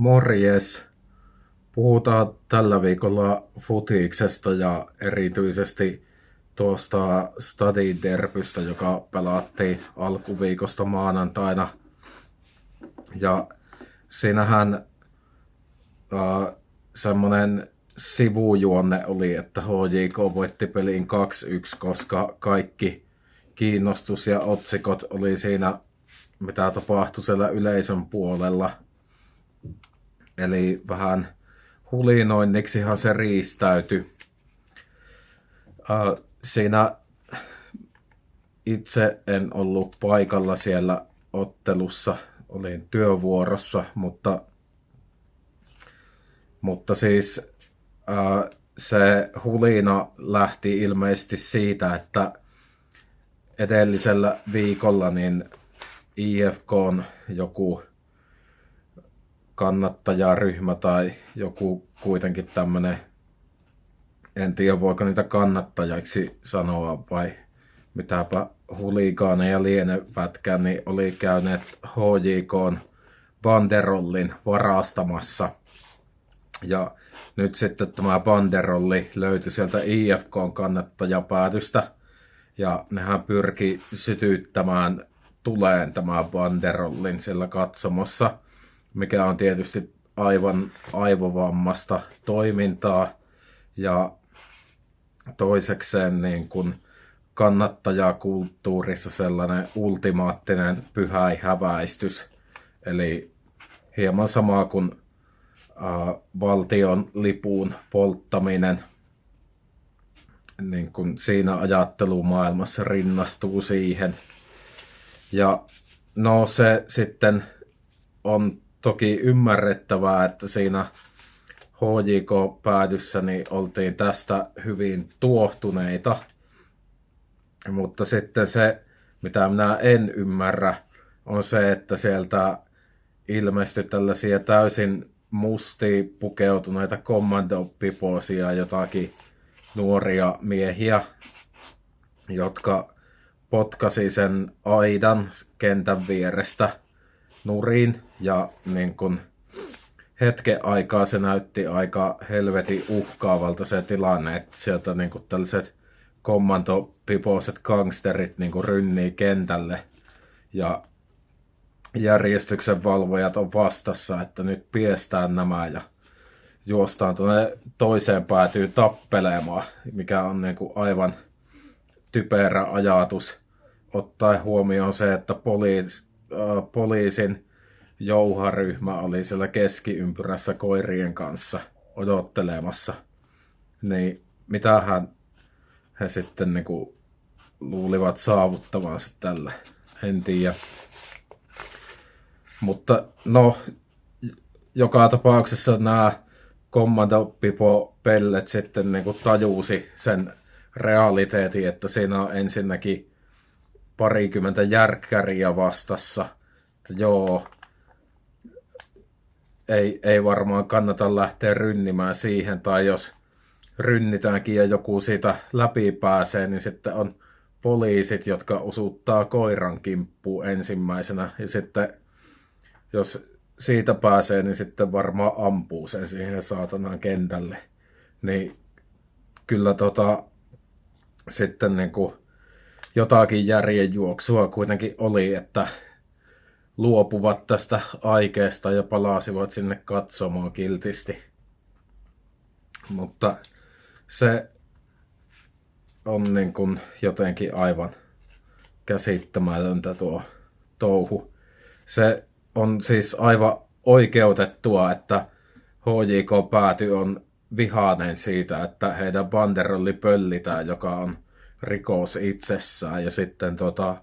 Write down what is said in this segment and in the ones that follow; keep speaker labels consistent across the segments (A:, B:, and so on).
A: Morjes! Puhutaan tällä viikolla futiksesta ja erityisesti tuosta Stadin derbystä, joka pelattiin alkuviikosta maanantaina. Ja siinähän äh, semmoinen sivujuonne oli, että HJK voitti pelin 2-1, koska kaikki kiinnostus ja otsikot oli siinä, mitä tapahtui siellä yleisön puolella. Eli vähän hulinoinniksihan se riistäytyi. Äh, siinä itse en ollut paikalla siellä ottelussa, olin työvuorossa, mutta, mutta siis äh, se hulina lähti ilmeisesti siitä, että edellisellä viikolla niin IFK on joku kannattajaryhmä tai joku kuitenkin tämmöinen, en tiedä voiko niitä kannattajaksi sanoa vai mitäpä huligaaneja lienevätkään, niin oli käyneet HJK banderollin varastamassa. Ja nyt sitten tämä banderolli löytyi sieltä IFK kannattajapäätystä. Ja nehän pyrki sytyttämään tuleen tämä banderollin sillä katsomossa mikä on tietysti aivan aivovammasta toimintaa. Ja toisekseen niin kuin kannattajakulttuurissa sellainen ultimaattinen pyhäi häväistys. Eli hieman sama kuin äh, valtion lipuun polttaminen niin kuin siinä ajattelumaailmassa rinnastuu siihen. Ja no se sitten on toki ymmärrettävää, että siinä HJK-päädyssä niin oltiin tästä hyvin tuohtuneita. Mutta sitten se, mitä minä en ymmärrä, on se, että sieltä ilmestyi tällaisia täysin musti pukeutuneita kommandopiposia, jotakin nuoria miehiä, jotka potkasi sen aidan kentän vierestä nurin ja niin kun hetken aikaa se näytti aika helvetin uhkaavalta se tilanne, että sieltä niin kun tällaiset kommandopipoiset gangsterit niin kun rynnii kentälle ja järjestyksen valvojat on vastassa, että nyt piestään nämä ja juostaan tuonne toiseen päätyy tappelemaan, mikä on niin kuin aivan typerä ajatus, ottaen huomioon se, että poliis, poliisin jouharyhmä oli siellä keskiympyrässä koirien kanssa odottelemassa. Niin mitähän he sitten niinku luulivat saavuttavansa tällä, en tiedä. Mutta no, joka tapauksessa nämä Commando Pipo Pellet sitten niinku tajusi sen realiteetin, että siinä on ensinnäkin parikymmentä järkkäriä vastassa. Että joo, ei, ei varmaan kannata lähteä rynnimään siihen, tai jos rynnitäänkin ja joku siitä läpi pääsee, niin sitten on poliisit, jotka usuttaa koiran kimppuun ensimmäisenä, ja sitten jos siitä pääsee, niin sitten varmaan ampuu sen siihen saatanaan kentälle. Niin kyllä tota, sitten niin kuin jotakin järjenjuoksua kuitenkin oli, että luopuvat tästä aikeesta ja palasivat sinne katsomaan kiltisti. Mutta se on niin kuin jotenkin aivan käsittämätöntä tuo touhu. Se on siis aivan oikeutettua, että HJK pääty on vihainen siitä, että heidän banderolli pöllitään, joka on rikos itsessään. Ja sitten tota,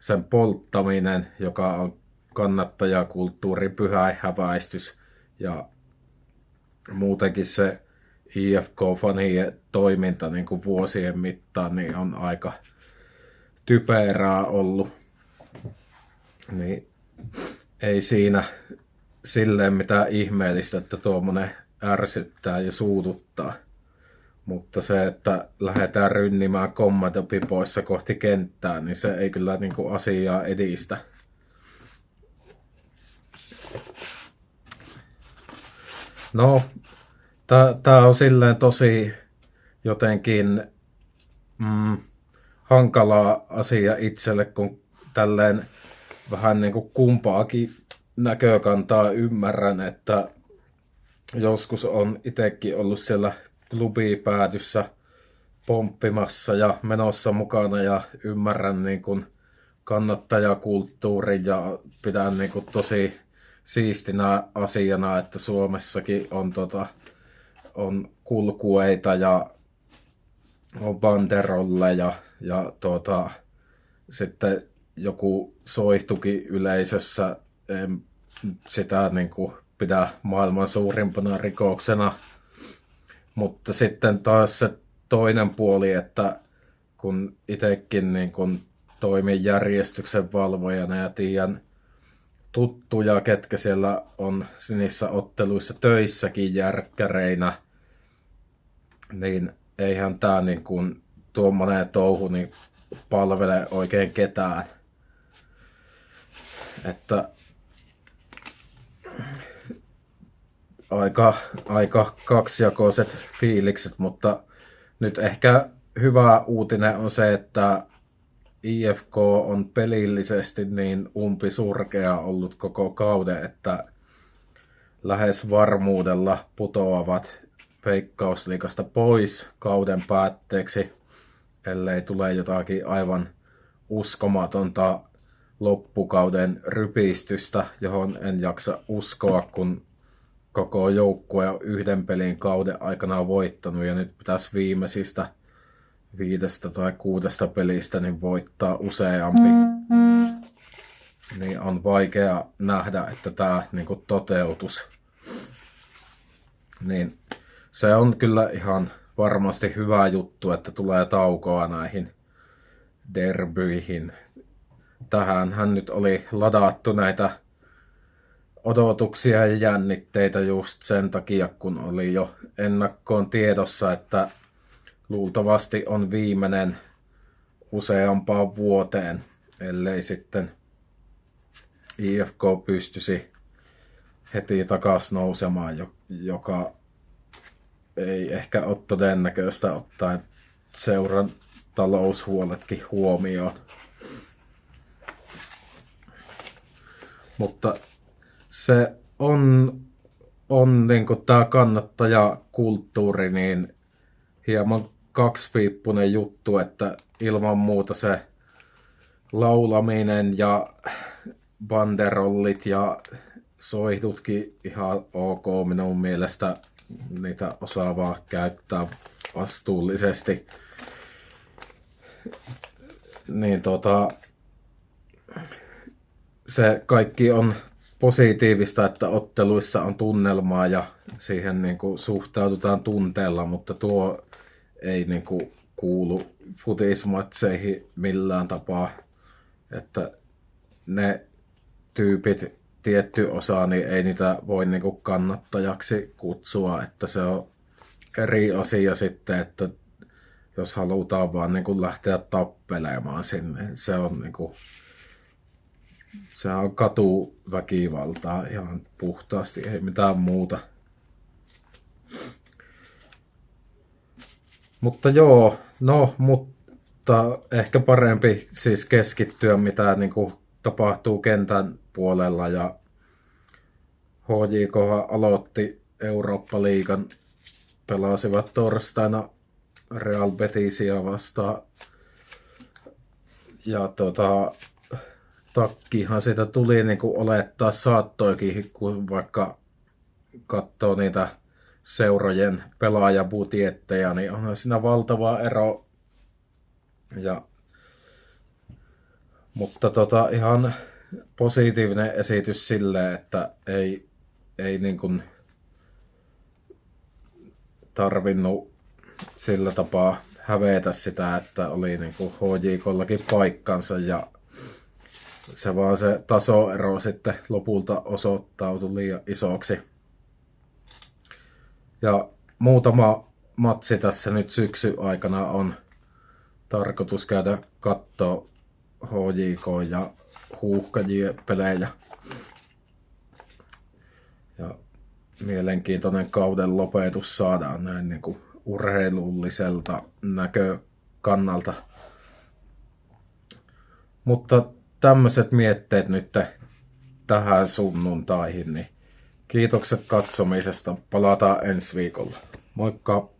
A: sen polttaminen, joka on kannattajakulttuuri, pyhä häväistys ja muutenkin se IFK-fanien toiminta niin kuin vuosien mittaan niin on aika typerää ollut. Niin ei siinä silleen mitään ihmeellistä, että tuommoinen ärsyttää ja suututtaa. Mutta se, että lähdetään rynnimään kommandopipoissa kohti kenttää, niin se ei kyllä niin kuin asiaa edistä. No, tämä on silleen tosi jotenkin mm, hankala asia itselle, kun tälleen vähän niin kuin kumpaakin näkökantaa ymmärrän, että joskus on itsekin ollut siellä klubipäädyssä pomppimassa ja menossa mukana ja ymmärrän niin kuin kannattajakulttuurin ja pidän niin kuin tosi siistinä asiana, että Suomessakin on, tota, on kulkueita ja on banderolleja ja tota, sitten joku soihtuki yleisössä en sitä niin kuin pidä maailman suurimpana rikoksena. Mutta sitten taas se toinen puoli, että kun itsekin niin kun toimin järjestyksen valvojana ja tiedän tuttuja, ketkä siellä on niissä otteluissa töissäkin järkkäreinä, niin eihän tämä niin kuin tuommoinen touhu niin palvele oikein ketään. Että aika, aika kaksijakoiset fiilikset, mutta nyt ehkä hyvä uutinen on se, että IFK on pelillisesti niin umpisurkea ollut koko kauden, että lähes varmuudella putoavat Veikkausliikasta pois kauden päätteeksi, ellei tule jotakin aivan uskomatonta loppukauden rypistystä, johon en jaksa uskoa, kun koko joukkue on yhden pelin kauden aikana voittanut ja nyt pitäisi viimeisistä viidestä tai kuudesta pelistä niin voittaa useampi. Niin on vaikea nähdä, että tämä niin toteutus. Niin se on kyllä ihan varmasti hyvä juttu, että tulee taukoa näihin derbyihin. Tähän hän nyt oli ladattu näitä odotuksia ja jännitteitä just sen takia, kun oli jo ennakkoon tiedossa, että luultavasti on viimeinen useampaan vuoteen, ellei sitten IFK pystyisi heti takaisin nousemaan, joka ei ehkä ole todennäköistä ottaen seuran taloushuoletkin huomioon. Mutta se on, on niin tämä kannattajakulttuuri niin hieman kaksipiippunen juttu, että ilman muuta se laulaminen ja banderollit ja soihdutkin ihan ok minun mielestä niitä osaavaa käyttää vastuullisesti. Niin tota, se kaikki on positiivista, että otteluissa on tunnelmaa ja siihen niin kuin suhtaudutaan tunteella, mutta tuo ei niin kuin kuulu futismatseihin millään tapaa. Että ne tyypit, tietty osa, niin ei niitä voi niin kuin kannattajaksi kutsua, että se on eri asia sitten, että jos halutaan vaan niin kuin lähteä tappelemaan sinne, se on niin kuin se on katuväkivaltaa ihan puhtaasti, ei mitään muuta. Mutta joo, no, mutta ehkä parempi siis keskittyä, mitä niin kuin tapahtuu kentän puolella. Ja HJK aloitti Eurooppa-liigan, pelasivat torstaina Real Betisia vastaan. Ja tota, takkihan siitä tuli niin kuin olettaa saattoikin, kun vaikka katsoo niitä seurojen pelaajabudjetteja, niin onhan siinä valtava ero. Ja, mutta tota, ihan positiivinen esitys sille, että ei, ei niin kuin tarvinnut sillä tapaa hävetä sitä, että oli niin kuin HJKllakin paikkansa ja se vaan se tasoero sitten lopulta osoittautui liian isoksi. Ja muutama matsi tässä nyt syksy aikana on tarkoitus käydä katsoa HJK ja huuhkajien pelejä. Ja mielenkiintoinen kauden lopetus saadaan näin niin kuin urheilulliselta näkökannalta. Mutta tämmöiset mietteet nyt tähän sunnuntaihin, niin kiitokset katsomisesta. Palataan ensi viikolla. Moikka!